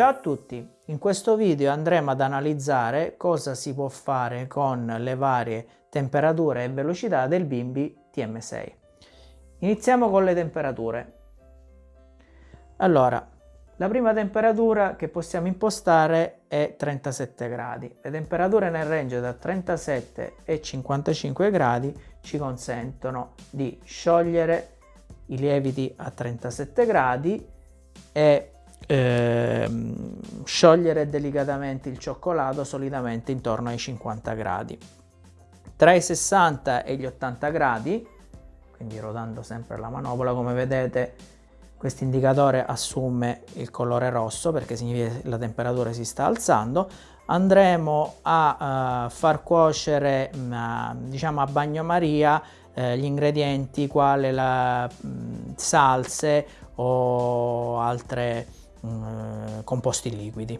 Ciao a tutti! In questo video andremo ad analizzare cosa si può fare con le varie temperature e velocità del Bimbi TM6. Iniziamo con le temperature. Allora, la prima temperatura che possiamo impostare è 37 gradi. Le temperature nel range da 37 e 55 gradi ci consentono di sciogliere i lieviti a 37 gradi e eh, sciogliere delicatamente il cioccolato solitamente intorno ai 50 gradi. Tra i 60 e gli 80 gradi, quindi rotando sempre la manopola, come vedete questo indicatore assume il colore rosso perché significa che la temperatura si sta alzando, andremo a uh, far cuocere uh, diciamo a bagnomaria uh, gli ingredienti quali la mh, salse o altre eh, composti liquidi.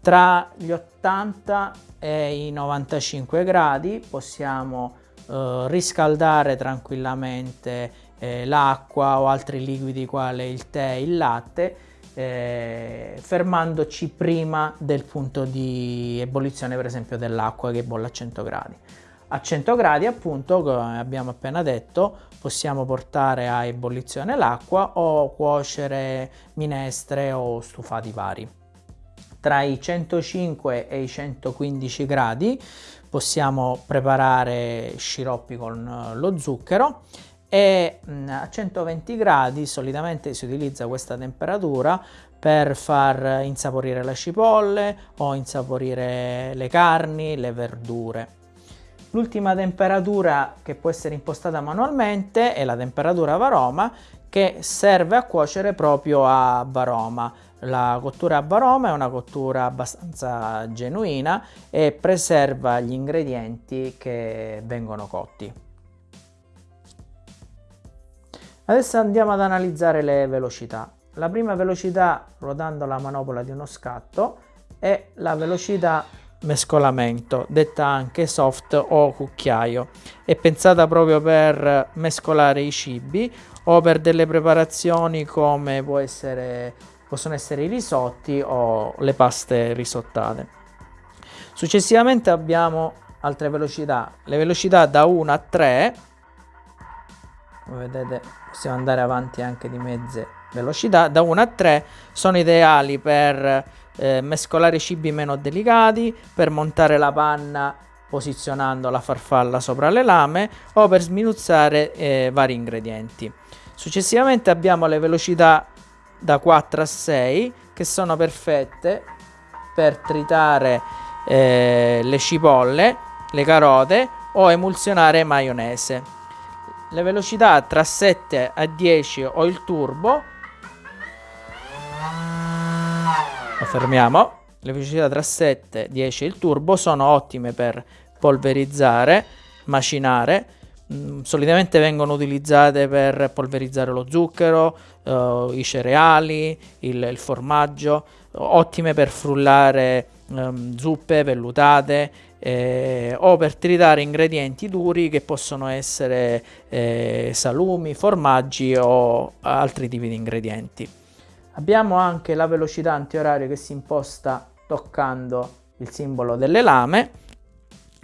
Tra gli 80 e i 95 gradi possiamo eh, riscaldare tranquillamente eh, l'acqua o altri liquidi quali il tè e il latte eh, fermandoci prima del punto di ebollizione per esempio dell'acqua che bolle a 100 gradi. A 100 gradi appunto, come abbiamo appena detto, possiamo portare a ebollizione l'acqua o cuocere minestre o stufati vari. Tra i 105 e i 115 gradi possiamo preparare sciroppi con lo zucchero e a 120 gradi solitamente si utilizza questa temperatura per far insaporire le cipolle o insaporire le carni, le verdure. L'ultima temperatura che può essere impostata manualmente è la temperatura varoma che serve a cuocere proprio a varoma. La cottura a varoma è una cottura abbastanza genuina e preserva gli ingredienti che vengono cotti. Adesso andiamo ad analizzare le velocità. La prima velocità, ruotando la manopola di uno scatto, è la velocità mescolamento, detta anche soft o cucchiaio. È pensata proprio per mescolare i cibi o per delle preparazioni come può essere, possono essere i risotti o le paste risottate. Successivamente abbiamo altre velocità, le velocità da 1 a 3, come vedete possiamo andare avanti anche di mezze velocità, da 1 a 3 sono ideali per eh, mescolare cibi meno delicati, per montare la panna posizionando la farfalla sopra le lame o per sminuzzare eh, vari ingredienti. Successivamente abbiamo le velocità da 4 a 6 che sono perfette per tritare eh, le cipolle, le carote o emulsionare maionese. Le velocità tra 7 a 10 o il turbo fermiamo. Le velocità tra 7, 10 e il turbo sono ottime per polverizzare, macinare. Mm, solitamente vengono utilizzate per polverizzare lo zucchero, uh, i cereali, il, il, formaggio, ottime per frullare um, zuppe vellutate eh, o per tritare ingredienti duri che possono essere eh, salumi, formaggi o altri tipi di ingredienti. Abbiamo anche la velocità antiorario che si imposta toccando il simbolo delle lame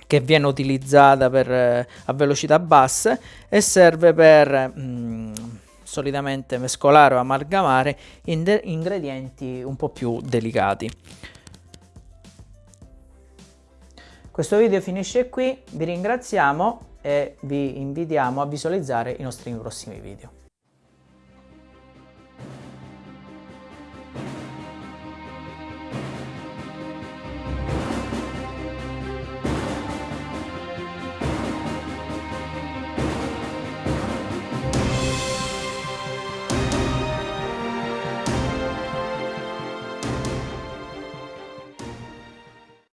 che viene utilizzata per, eh, a velocità basse e serve per mh, mm, solitamente mescolare o amalgamare ingredienti un po' più delicati. Questo video finisce qui, vi ringraziamo e vi invitiamo a visualizzare i nostri prossimi video.